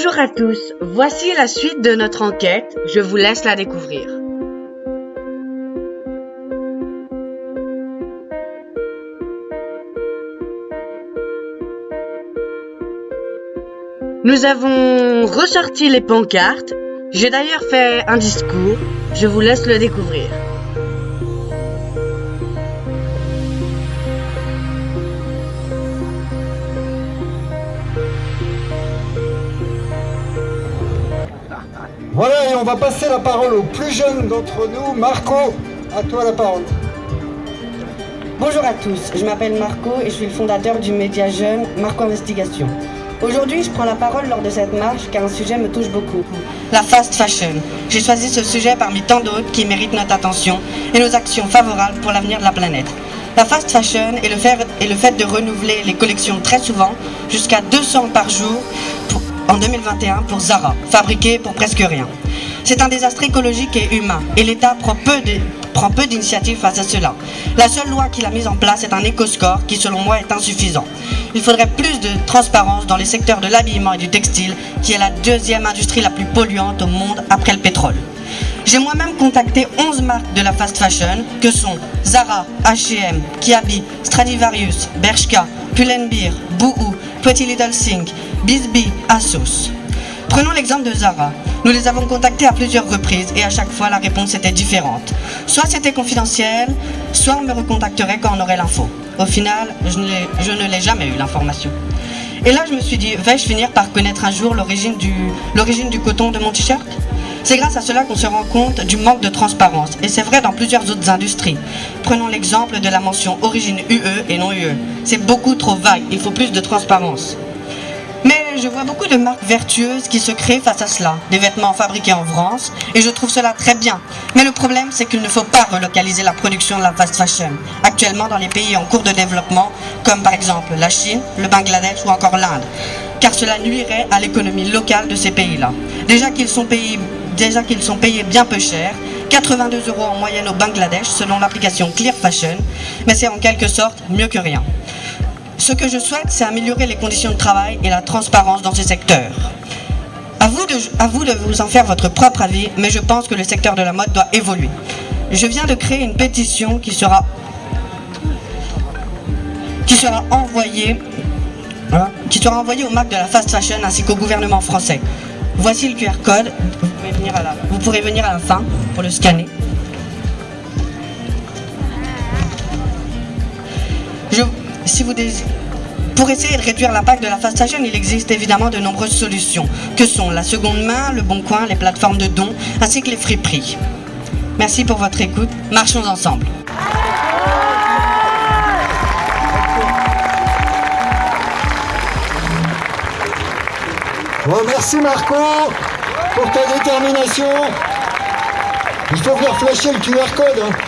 Bonjour à tous, voici la suite de notre enquête, je vous laisse la découvrir. Nous avons ressorti les pancartes, j'ai d'ailleurs fait un discours, je vous laisse le découvrir. Voilà, et on va passer la parole au plus jeune d'entre nous, Marco. À toi la parole. Bonjour à tous, je m'appelle Marco et je suis le fondateur du média jeune Marco Investigation. Aujourd'hui, je prends la parole lors de cette marche car un sujet me touche beaucoup. La fast fashion. J'ai choisi ce sujet parmi tant d'autres qui méritent notre attention et nos actions favorables pour l'avenir de la planète. La fast fashion est le, fait, est le fait de renouveler les collections très souvent, jusqu'à 200 par jour, pour- en 2021 pour Zara, fabriqué pour presque rien. C'est un désastre écologique et humain, et l'État prend peu de- prend peu d'initiatives face à cela. La seule loi qu'il a mise en place est un éco-score qui, selon moi, est insuffisant. Il faudrait plus de transparence dans les secteurs de l'habillement et du textile, qui est la deuxième industrie la plus polluante au monde après le pétrole. J'ai moi-même contacté 11 marques de la fast fashion, que sont Zara, H&M, Kiabi, Stradivarius, Bershka, Pull&Bear, Boohoo, Pretty Little Thing, Bisbee, Asos. Prenons l'exemple de Zara. Nous les avons contactés à plusieurs reprises et à chaque fois la réponse était différente. Soit c'était confidentiel, soit on me recontacterait quand on aurait l'info. Au final, je ne l'ai- jamais eu l'information. Et là, je me suis dit, vais-je finir par connaître un jour l'origine du, du coton de mon t-shirt? C'est grâce à cela qu'on se rend compte du manque de transparence. Et c'est vrai dans plusieurs autres industries. Prenons l'exemple de la mention origine UE et non UE. C'est beaucoup trop vague, il faut plus de transparence. Mais je vois beaucoup de marques vertueuses qui se créent face à cela, des vêtements fabriqués en France, et je trouve cela très bien. Mais le problème, c'est qu'il ne faut pas relocaliser la production de la fast fashion, actuellement dans les pays en cours de développement, comme par exemple la Chine, le Bangladesh ou encore l'Inde, car cela nuirait à l'économie locale de ces pays-là. Déjà qu'ils sont payés, déjà qu'ils sont payés bien peu cher, 82 euros en moyenne au Bangladesh selon l'application Clear Fashion, mais c'est en quelque sorte mieux que rien. Ce que je souhaite, c'est améliorer les conditions de travail et la transparence dans ces secteurs. À vous, de, à vous de vous en faire votre propre avis, mais je pense que le secteur de la mode doit évoluer. Je viens de créer une pétition qui sera, qui sera envoyée hein, qui sera envoyée aux marques de la fast fashion ainsi qu'au gouvernement français. Voici le QR code. Vous, pourrez venir à la fin pour le scanner. Si vous désirez- pour essayer de réduire l'impact de la fast fashion, il existe évidemment de nombreuses solutions, que sont la seconde main, le bon coin, les plateformes de dons, ainsi que les friperies. Merci pour votre écoute, marchons ensemble. Bon, merci Marco pour ta détermination. Il faut venir flasher le QR code. hein.